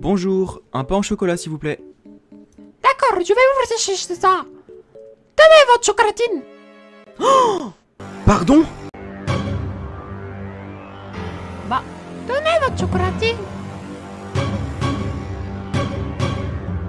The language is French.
Bonjour, un pain au chocolat s'il vous plaît. D'accord, je vais vous chercher ça. Donnez votre chocolatine? Oh Pardon? Bah, donnez votre chocolatine.